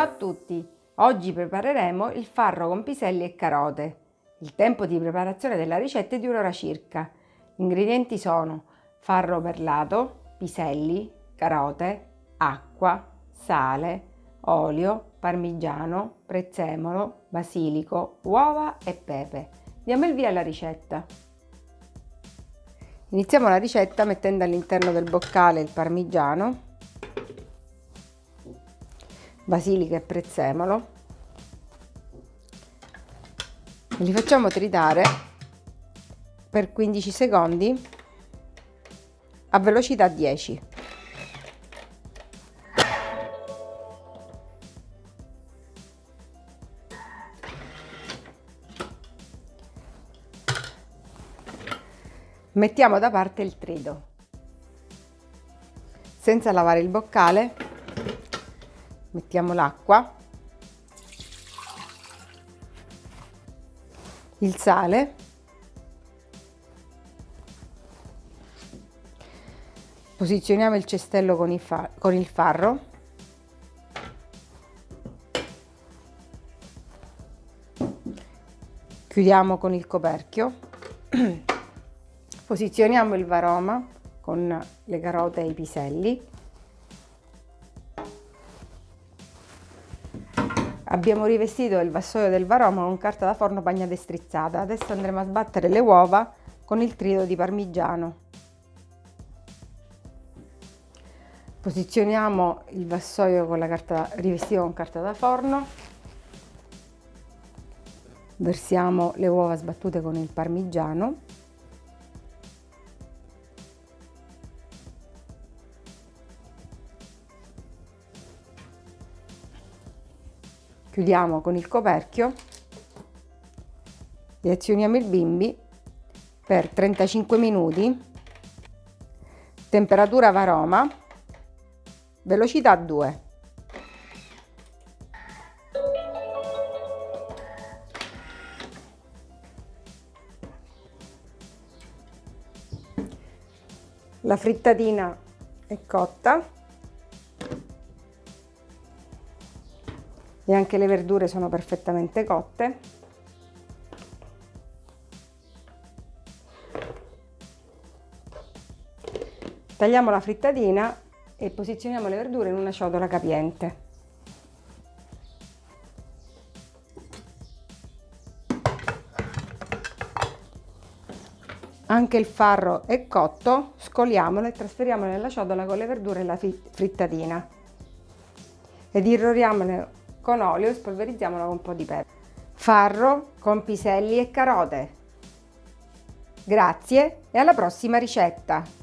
Ciao a tutti! Oggi prepareremo il farro con piselli e carote. Il tempo di preparazione della ricetta è di un'ora circa. Gli ingredienti sono farro perlato, piselli, carote, acqua, sale, olio, parmigiano, prezzemolo, basilico, uova e pepe. Diamo il via alla ricetta. Iniziamo la ricetta mettendo all'interno del boccale il parmigiano basilica e prezzemolo. E li facciamo tritare per 15 secondi a velocità 10 mettiamo da parte il trito. Senza lavare il boccale mettiamo l'acqua, il sale, posizioniamo il cestello con il, con il farro, chiudiamo con il coperchio, posizioniamo il varoma con le carote e i piselli Abbiamo rivestito il vassoio del varoma con carta da forno bagnata e strizzata. Adesso andremo a sbattere le uova con il trito di parmigiano. Posizioniamo il vassoio con la carta rivestito con carta da forno. Versiamo le uova sbattute con il parmigiano. Chiudiamo con il coperchio. E azioniamo il bimbi per 35 minuti. Temperatura varoma. Velocità 2 la frittatina è cotta e anche le verdure sono perfettamente cotte. Tagliamo la frittatina e posizioniamo le verdure in una ciotola capiente. Anche il farro è cotto, scoliamolo e trasferiamolo nella ciotola con le verdure e la frittatina ed irroriamolo con olio e spolverizziamolo con un po' di pepe. Farro con piselli e carote. Grazie e alla prossima ricetta!